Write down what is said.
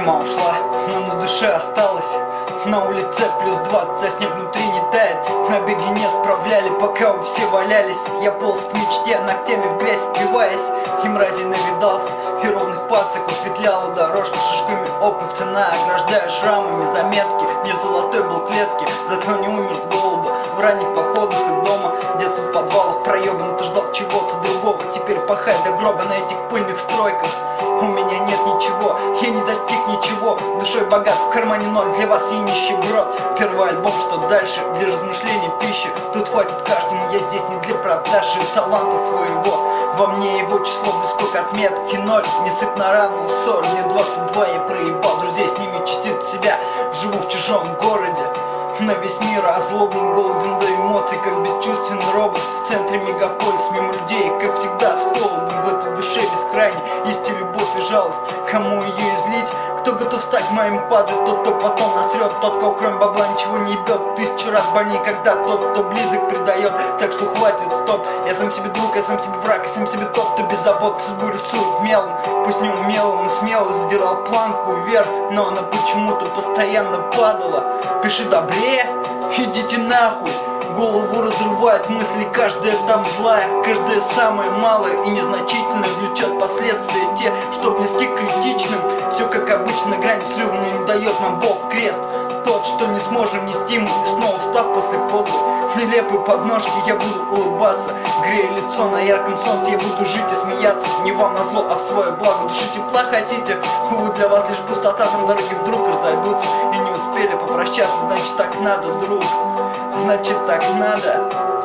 Зима ушла, но на душе осталось. На улице плюс 20, а снег внутри не тает. На беге не справляли, пока вы все валялись. Я полз к мечте, ногтями в грязь впиваясь. И мрази навидался, и ровных пациков Петляла дорожка шишками опыта. Ограждая шрамами заметки Не золотой был клетки, зато не умер с голода В ранних походах из дома Детство в подвалах проебан, ты ждал чего-то У меня нет ничего, я не достиг ничего. Душой богат, в кармане ноль, для вас я нищеброд Первый альбом, что дальше, для размышлений пищи. Тут хватит каждому, я здесь не для продажи таланта своего. Во мне его число близко к отметке ноль. Не сыпь на рану соль, мне 22, я проебал Друзей с ними чистит себя, живу в чужом городе на весь мир озлоблен, голоден до эмоций Как бесчувственный робот. В центре мегаполис Мимо людей, жалость Кому ее излить? Кто готов стать моим падать? Тот, кто потом насрет Тот, кого кроме бабла ничего не ебет Тысячу раз больнее, когда тот, кто близок, предает. Так что хватит, стоп. Я сам себе друг, я сам себе враг Я сам себе тот, кто без забот судьбу рисует мелом. Пусть не умело, но смело задирал планку вверх. Но она почему-то постоянно падала. Пиши добрее, идите нахуй Голову разрывают мысли, каждая там злая Каждая самая малая и незначительная Влечет последствия те, что близки к критичным. Все как обычно, грань срыва, не дает нам Бог крест. Тот, что не сможем нести мы снова встав после подлой Нелепой подножки я буду улыбаться. Грея лицо на ярком солнце, я буду жить и смеяться. Не вам на зло, а в свое благо. Души тепла хотите, увы, для вас лишь пустота. Там дороги вдруг разойдутся и не успели попрощаться Значит так надо, друг, значит так надо